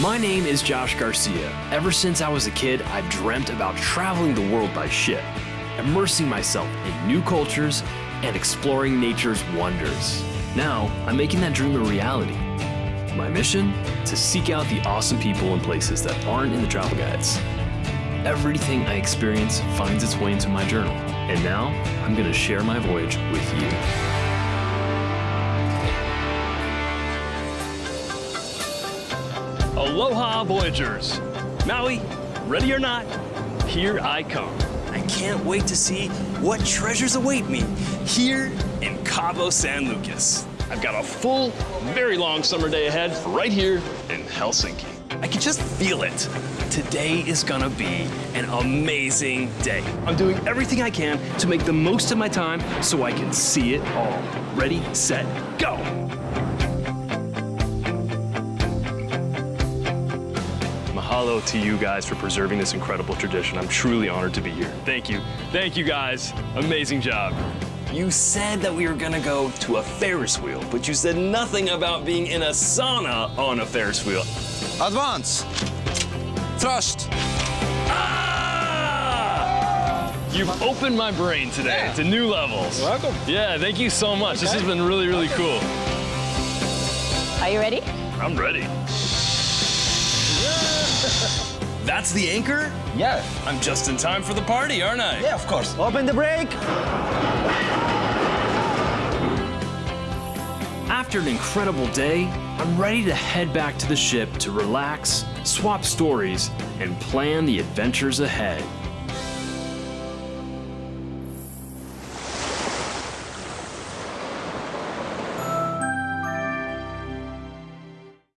My name is Josh Garcia. Ever since I was a kid, I've dreamt about traveling the world by ship, immersing myself in new cultures, and exploring nature's wonders. Now, I'm making that dream a reality. My mission? To seek out the awesome people and places that aren't in the travel guides. Everything I experience finds its way into my journal, and now I'm going to share my voyage with you. Aloha, Voyagers! Maui, ready or not, here I come. I can't wait to see what treasures await me here in Cabo San Lucas. I've got a full, very long summer day ahead right here in Helsinki. I can just feel it. Today is gonna be an amazing day. I'm doing everything I can to make the most of my time so I can see it all. Ready, set, go! Mahalo to you guys for preserving this incredible tradition. I'm truly honored to be here. Thank you. Thank you guys. Amazing job. You said that we were gonna go to a Ferris wheel, but you said nothing about being in a sauna on a Ferris wheel. Advance. Thrust. Ah! You've opened my brain today Yeah. to new levels. You're welcome. Yeah, thank you so much. This has been really, really cool. Are you ready? I'm ready. That's the anchor? Yeah. I'm just in time for the party, aren't I? Yeah, of course. Open the brake. After an incredible day, I'm ready to head back to the ship to relax, swap stories, and plan the adventures ahead.